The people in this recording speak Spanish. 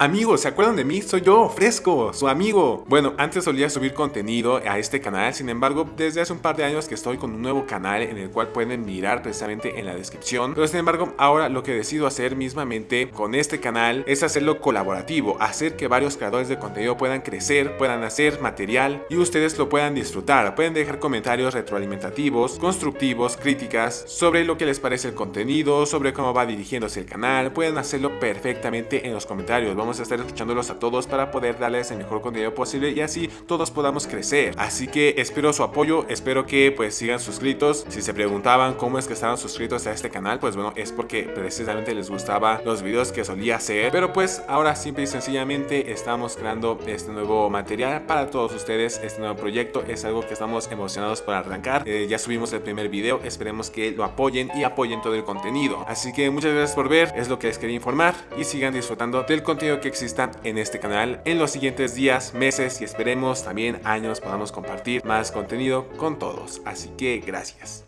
Amigos, ¿se acuerdan de mí? Soy yo, Fresco, su amigo. Bueno, antes solía subir contenido a este canal, sin embargo, desde hace un par de años que estoy con un nuevo canal en el cual pueden mirar precisamente en la descripción. Pero sin embargo, ahora lo que decido hacer mismamente con este canal es hacerlo colaborativo, hacer que varios creadores de contenido puedan crecer, puedan hacer material y ustedes lo puedan disfrutar. Pueden dejar comentarios retroalimentativos, constructivos, críticas sobre lo que les parece el contenido, sobre cómo va dirigiéndose el canal. Pueden hacerlo perfectamente en los comentarios. Vamos a estar escuchándolos a todos para poder darles el mejor contenido posible y así todos podamos crecer. Así que espero su apoyo, espero que pues sigan suscritos. Si se preguntaban cómo es que estaban suscritos a este canal, pues bueno, es porque precisamente les gustaba los videos que solía hacer. Pero pues ahora simple y sencillamente estamos creando este nuevo material para todos ustedes. Este nuevo proyecto es algo que estamos emocionados por arrancar. Eh, ya subimos el primer video, esperemos que lo apoyen y apoyen todo el contenido. Así que muchas gracias por ver, es lo que les quería informar y sigan disfrutando del contenido que exista en este canal en los siguientes días, meses y esperemos también años podamos compartir más contenido con todos. Así que gracias.